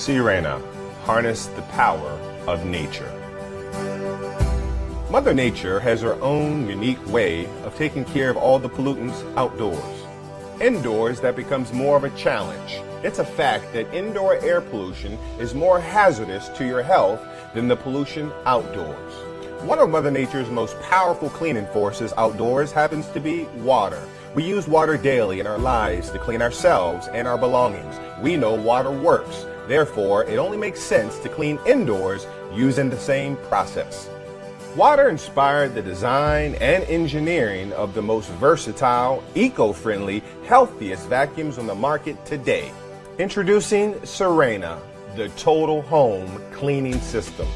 Sirena, harness the power of nature. Mother Nature has her own unique way of taking care of all the pollutants outdoors. Indoors, that becomes more of a challenge. It's a fact that indoor air pollution is more hazardous to your health than the pollution outdoors. One of Mother Nature's most powerful cleaning forces outdoors happens to be water. We use water daily in our lives to clean ourselves and our belongings. We know water works. Therefore, it only makes sense to clean indoors using the same process. Water inspired the design and engineering of the most versatile, eco-friendly, healthiest vacuums on the market today. Introducing Sirena, the total home cleaning system.